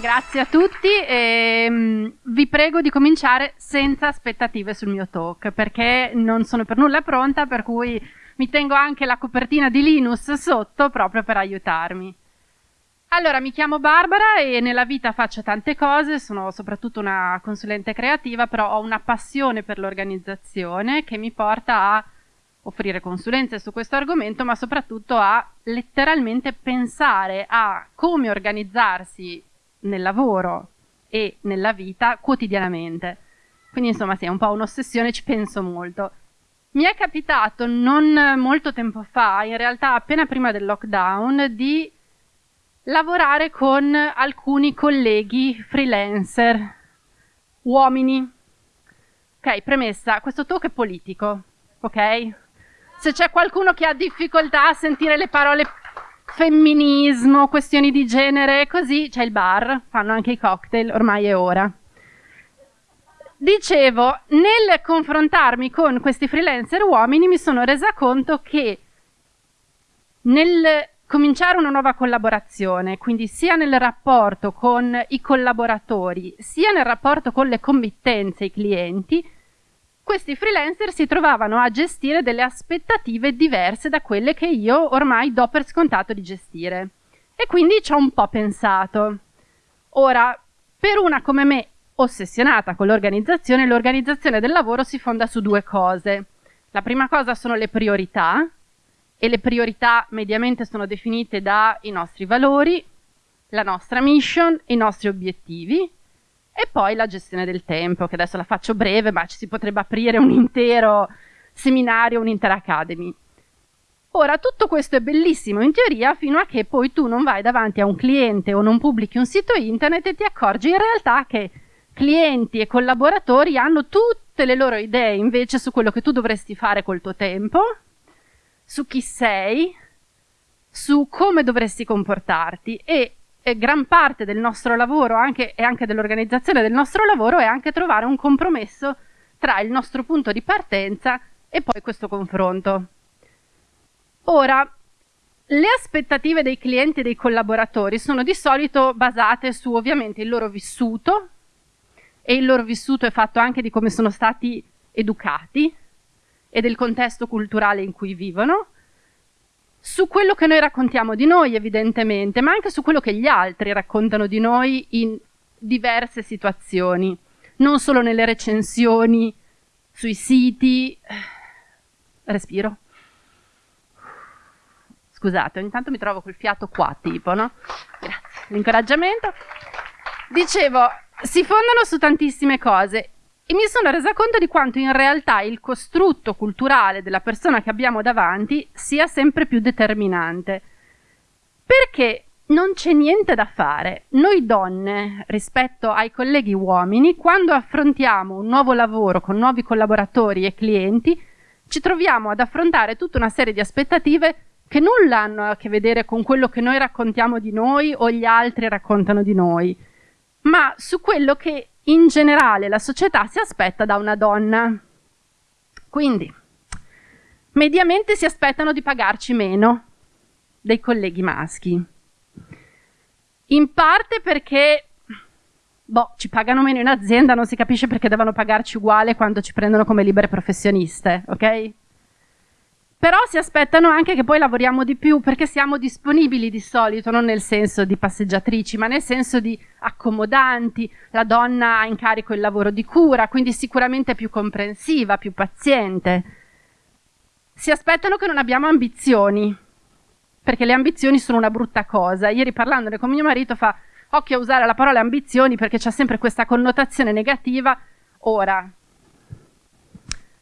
Grazie a tutti e um, vi prego di cominciare senza aspettative sul mio talk perché non sono per nulla pronta per cui mi tengo anche la copertina di Linus sotto proprio per aiutarmi. Allora, mi chiamo Barbara e nella vita faccio tante cose, sono soprattutto una consulente creativa, però ho una passione per l'organizzazione che mi porta a offrire consulenze su questo argomento, ma soprattutto a letteralmente pensare a come organizzarsi nel lavoro e nella vita quotidianamente. Quindi insomma sì, è un po' un'ossessione, ci penso molto. Mi è capitato non molto tempo fa, in realtà appena prima del lockdown, di lavorare con alcuni colleghi freelancer, uomini. Ok, premessa, questo talk è politico, ok? Se c'è qualcuno che ha difficoltà a sentire le parole femminismo, questioni di genere, così c'è il bar, fanno anche i cocktail, ormai è ora. Dicevo, nel confrontarmi con questi freelancer uomini mi sono resa conto che nel cominciare una nuova collaborazione, quindi sia nel rapporto con i collaboratori, sia nel rapporto con le committenze, i clienti, questi freelancer si trovavano a gestire delle aspettative diverse da quelle che io ormai do per scontato di gestire. E quindi ci ho un po' pensato. Ora, per una come me ossessionata con l'organizzazione, l'organizzazione del lavoro si fonda su due cose. La prima cosa sono le priorità, e le priorità mediamente sono definite dai nostri valori, la nostra mission, i nostri obiettivi e poi la gestione del tempo, che adesso la faccio breve, ma ci si potrebbe aprire un intero seminario, un'intera academy. Ora, tutto questo è bellissimo in teoria fino a che poi tu non vai davanti a un cliente o non pubblichi un sito internet e ti accorgi in realtà che clienti e collaboratori hanno tutte le loro idee invece su quello che tu dovresti fare col tuo tempo, su chi sei, su come dovresti comportarti e gran parte del nostro lavoro anche, e anche dell'organizzazione del nostro lavoro è anche trovare un compromesso tra il nostro punto di partenza e poi questo confronto. Ora, le aspettative dei clienti e dei collaboratori sono di solito basate su ovviamente il loro vissuto e il loro vissuto è fatto anche di come sono stati educati e del contesto culturale in cui vivono su quello che noi raccontiamo di noi, evidentemente, ma anche su quello che gli altri raccontano di noi in diverse situazioni, non solo nelle recensioni, sui siti. Respiro. Scusate, ogni tanto mi trovo col fiato qua, tipo, no? Grazie. L'incoraggiamento. Dicevo, si fondano su tantissime cose e mi sono resa conto di quanto in realtà il costrutto culturale della persona che abbiamo davanti sia sempre più determinante. Perché non c'è niente da fare. Noi donne, rispetto ai colleghi uomini, quando affrontiamo un nuovo lavoro con nuovi collaboratori e clienti, ci troviamo ad affrontare tutta una serie di aspettative che nulla hanno a che vedere con quello che noi raccontiamo di noi o gli altri raccontano di noi, ma su quello che in generale la società si aspetta da una donna. Quindi, mediamente si aspettano di pagarci meno dei colleghi maschi. In parte perché boh, ci pagano meno in azienda, non si capisce perché devono pagarci uguale quando ci prendono come libere professioniste, ok? Però si aspettano anche che poi lavoriamo di più perché siamo disponibili di solito, non nel senso di passeggiatrici, ma nel senso di accomodanti. La donna ha in carico il lavoro di cura, quindi sicuramente più comprensiva, più paziente. Si aspettano che non abbiamo ambizioni, perché le ambizioni sono una brutta cosa. Ieri parlandone con mio marito fa occhio a usare la parola ambizioni perché c'è sempre questa connotazione negativa. Ora,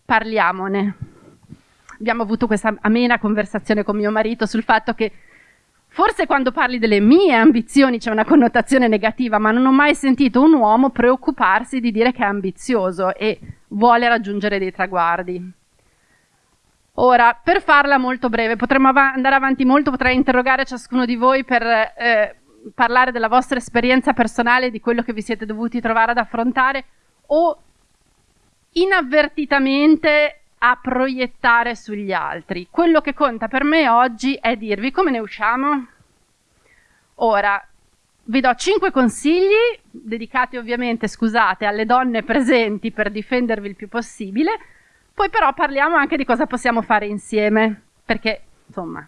parliamone abbiamo avuto questa amena conversazione con mio marito sul fatto che forse quando parli delle mie ambizioni c'è una connotazione negativa, ma non ho mai sentito un uomo preoccuparsi di dire che è ambizioso e vuole raggiungere dei traguardi. Ora, per farla molto breve, potremmo av andare avanti molto, potrei interrogare ciascuno di voi per eh, parlare della vostra esperienza personale, di quello che vi siete dovuti trovare ad affrontare o inavvertitamente a proiettare sugli altri. Quello che conta per me oggi è dirvi come ne usciamo. Ora, vi do cinque consigli, dedicati ovviamente, scusate, alle donne presenti per difendervi il più possibile, poi però parliamo anche di cosa possiamo fare insieme, perché insomma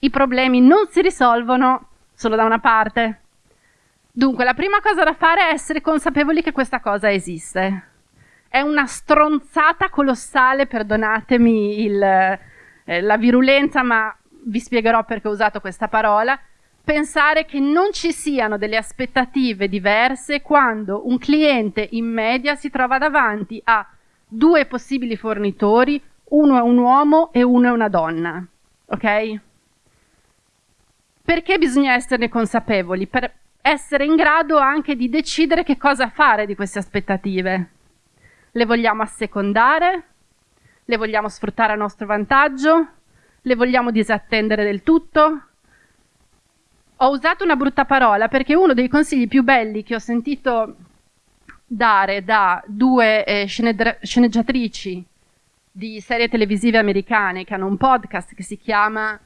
i problemi non si risolvono solo da una parte. Dunque, la prima cosa da fare è essere consapevoli che questa cosa esiste. È una stronzata colossale, perdonatemi il, eh, la virulenza, ma vi spiegherò perché ho usato questa parola pensare che non ci siano delle aspettative diverse quando un cliente in media si trova davanti a due possibili fornitori, uno è un uomo e uno è una donna. Ok? Perché bisogna esserne consapevoli? Per essere in grado anche di decidere che cosa fare di queste aspettative. Le vogliamo assecondare? Le vogliamo sfruttare a nostro vantaggio? Le vogliamo disattendere del tutto? Ho usato una brutta parola perché uno dei consigli più belli che ho sentito dare da due eh, sceneggiatrici di serie televisive americane che hanno un podcast che si chiama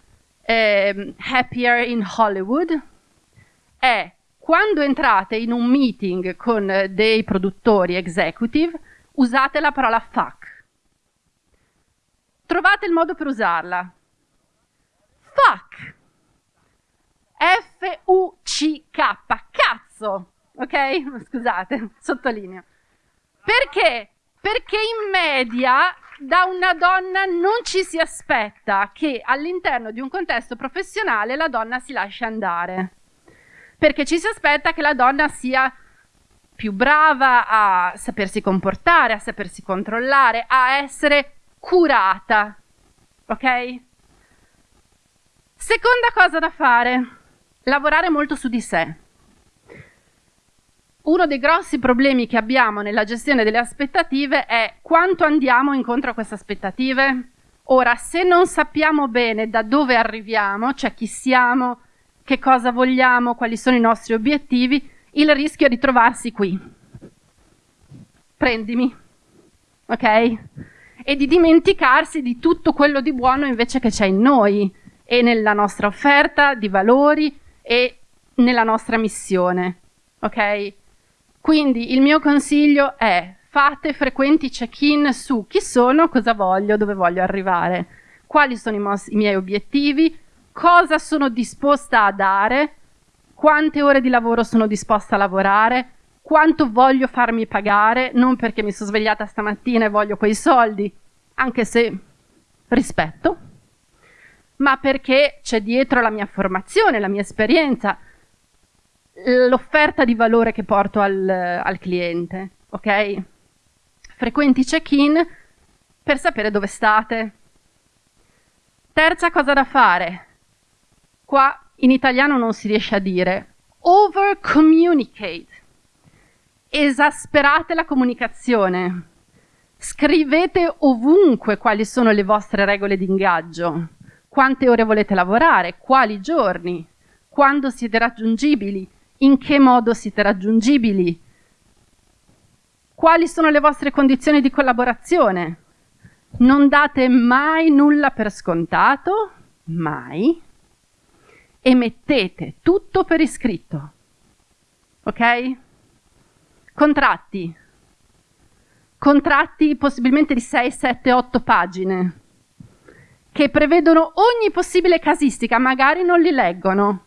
eh, Happier in Hollywood è quando entrate in un meeting con dei produttori executive usate la parola fuck. Trovate il modo per usarla. Fuck F-U-C-K, cazzo, ok? Scusate, sottolineo. Perché? Perché in media da una donna non ci si aspetta che all'interno di un contesto professionale la donna si lasci andare. Perché ci si aspetta che la donna sia più brava a sapersi comportare, a sapersi controllare, a essere curata. Ok? Seconda cosa da fare lavorare molto su di sé. Uno dei grossi problemi che abbiamo nella gestione delle aspettative è quanto andiamo incontro a queste aspettative. Ora, se non sappiamo bene da dove arriviamo, cioè chi siamo, che cosa vogliamo, quali sono i nostri obiettivi, il rischio di trovarsi qui. Prendimi, ok? E di dimenticarsi di tutto quello di buono invece che c'è in noi e nella nostra offerta di valori e nella nostra missione. Ok? Quindi il mio consiglio è fate frequenti check-in su chi sono, cosa voglio, dove voglio arrivare, quali sono i, i miei obiettivi, cosa sono disposta a dare, quante ore di lavoro sono disposta a lavorare, quanto voglio farmi pagare, non perché mi sono svegliata stamattina e voglio quei soldi, anche se rispetto, ma perché c'è dietro la mia formazione, la mia esperienza, l'offerta di valore che porto al, al cliente, ok? Frequenti check-in per sapere dove state. Terza cosa da fare. Qua in italiano non si riesce a dire. Over communicate. Esasperate la comunicazione. Scrivete ovunque quali sono le vostre regole di ingaggio quante ore volete lavorare, quali giorni, quando siete raggiungibili, in che modo siete raggiungibili, quali sono le vostre condizioni di collaborazione. Non date mai nulla per scontato, mai, e mettete tutto per iscritto. Ok? Contratti. Contratti possibilmente di 6, 7, 8 pagine che prevedono ogni possibile casistica, magari non li leggono,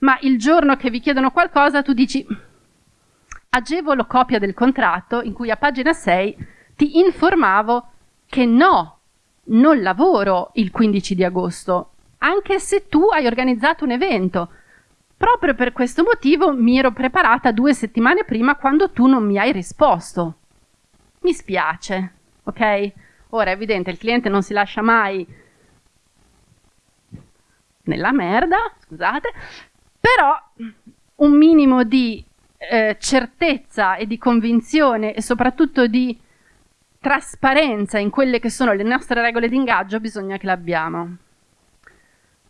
ma il giorno che vi chiedono qualcosa tu dici agevolo copia del contratto in cui a pagina 6 ti informavo che no, non lavoro il 15 di agosto, anche se tu hai organizzato un evento. Proprio per questo motivo mi ero preparata due settimane prima quando tu non mi hai risposto. Mi spiace, ok? Ora è evidente, il cliente non si lascia mai nella merda, scusate, però un minimo di eh, certezza e di convinzione e soprattutto di trasparenza in quelle che sono le nostre regole di ingaggio bisogna che l'abbiamo.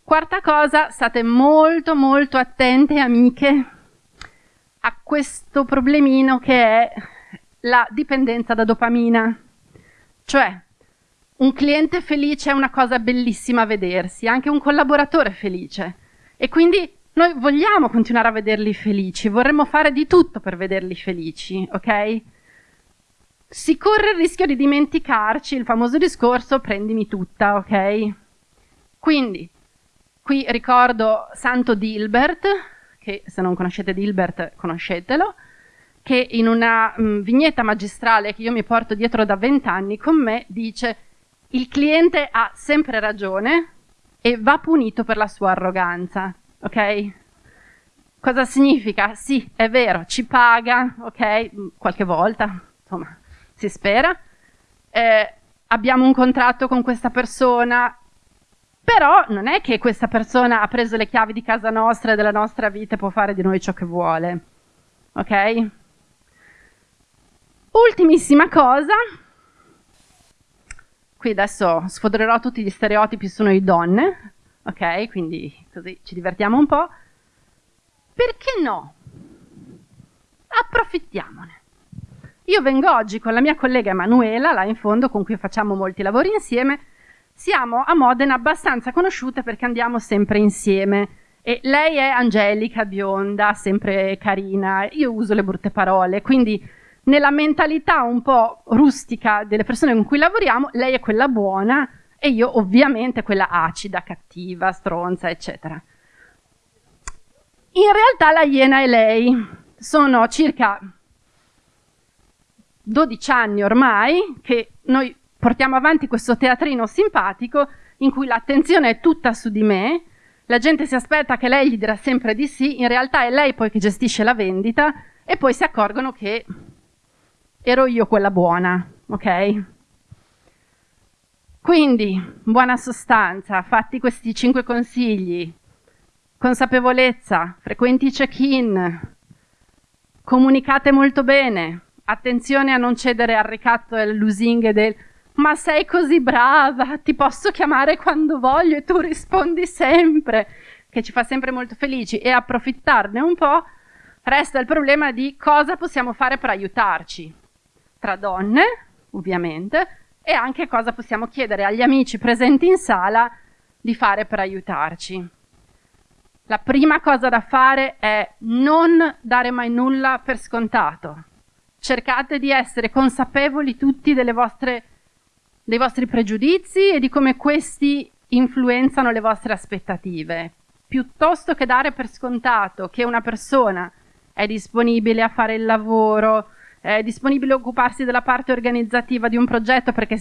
Quarta cosa, state molto molto attente amiche a questo problemino che è la dipendenza da dopamina. Cioè, un cliente felice è una cosa bellissima a vedersi, anche un collaboratore felice. E quindi Noi vogliamo continuare a vederli felici, vorremmo fare di tutto per vederli felici, ok? Si corre il rischio di dimenticarci il famoso discorso prendimi tutta, ok? Quindi, qui ricordo Santo Dilbert, che se non conoscete Dilbert conoscetelo, che in una mh, mm, vignetta magistrale che io mi porto dietro da vent'anni con me dice il cliente ha sempre ragione e va punito per la sua arroganza ok? Cosa significa? Sì, è vero, ci paga, ok? Qualche volta, insomma, si spera. Eh, abbiamo un contratto con questa persona, però non è che questa persona ha preso le chiavi di casa nostra e della nostra vita e può fare di noi ciò che vuole. Ok? Ultimissima cosa. Qui adesso sfodrerò tutti gli stereotipi su noi donne, ok? Quindi così ci divertiamo un po'. Perché no? Approfittiamone. Io vengo oggi con la mia collega Emanuela, là in fondo, con cui facciamo molti lavori insieme. Siamo a Modena abbastanza conosciute perché andiamo sempre insieme. E lei è angelica, bionda, sempre carina. Io uso le brutte parole, quindi nella mentalità un po' rustica delle persone con cui lavoriamo, lei è quella buona e io ovviamente quella acida, cattiva, stronza, eccetera. In realtà la Iena e lei sono circa 12 anni ormai che noi portiamo avanti questo teatrino simpatico in cui l'attenzione è tutta su di me, la gente si aspetta che lei gli dirà sempre di sì, in realtà è lei poi che gestisce la vendita e poi si accorgono che ero io quella buona, ok? Quindi, buona sostanza, fatti questi cinque consigli. Consapevolezza, frequenti check-in, comunicate molto bene, attenzione a non cedere al ricatto e alle lusinghe del ma sei così brava, ti posso chiamare quando voglio e tu rispondi sempre, che ci fa sempre molto felici e approfittarne un po', resta il problema di cosa possiamo fare per aiutarci. Tra donne, ovviamente, e anche cosa possiamo chiedere agli amici presenti in sala di fare per aiutarci. La prima cosa da fare è non dare mai nulla per scontato. Cercate di essere consapevoli tutti vostre, dei vostri pregiudizi e di come questi influenzano le vostre aspettative. Piuttosto che dare per scontato che una persona è disponibile a fare il lavoro, è disponibile a occuparsi della parte organizzativa di un progetto perché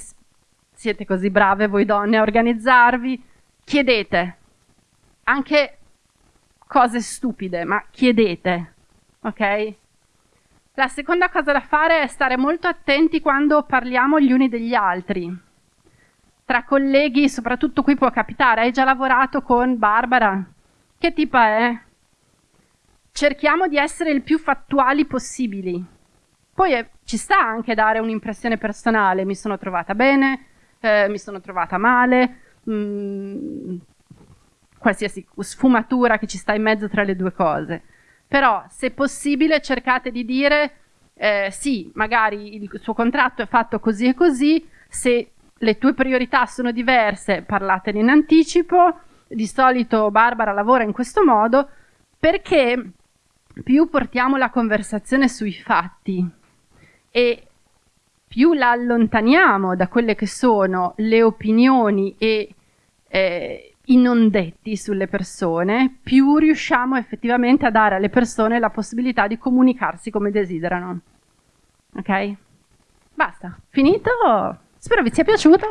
siete così brave voi donne a organizzarvi, chiedete anche cose stupide, ma chiedete, ok? La seconda cosa da fare è stare molto attenti quando parliamo gli uni degli altri. Tra colleghi, soprattutto qui può capitare, hai già lavorato con Barbara? Che tipa è? Cerchiamo di essere il più fattuali possibili poi eh, ci sta anche dare un'impressione personale, mi sono trovata bene, eh, mi sono trovata male, mh, mm, qualsiasi sfumatura che ci sta in mezzo tra le due cose. Però, se possibile, cercate di dire eh, sì, magari il suo contratto è fatto così e così, se le tue priorità sono diverse, parlatene in anticipo. Di solito Barbara lavora in questo modo perché più portiamo la conversazione sui fatti e più la allontaniamo da quelle che sono le opinioni e eh, i non detti sulle persone, più riusciamo effettivamente a dare alle persone la possibilità di comunicarsi come desiderano. Ok? Basta, finito? Spero vi sia piaciuto.